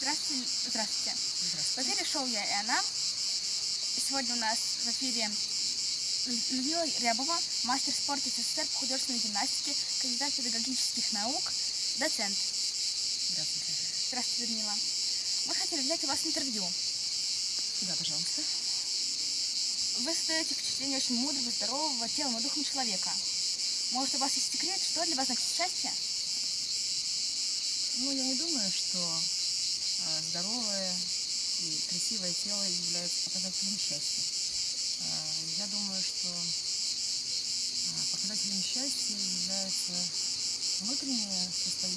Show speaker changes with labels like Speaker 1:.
Speaker 1: Здравствуйте. Здравствуйте. В
Speaker 2: Здравствуйте.
Speaker 1: эфире шоу «Я и она». Сегодня у нас в эфире Лю- Людмила Рябова, мастер спорта СССР по художественной гимнастике, кандидат педагогических наук, доцент.
Speaker 2: Здравствуйте.
Speaker 1: Здравствуйте, Людмила. Мы хотели взять у вас интервью.
Speaker 2: Да, пожалуйста.
Speaker 1: Вы создаете впечатление очень мудрого, здорового, телом и духом человека. Может, у вас есть секрет, что для вас значит счастье?
Speaker 2: Ну, я не думаю, что здоровое и красивое тело являются показателем счастья. А, я думаю, что а, показателем счастья является внутреннее состояние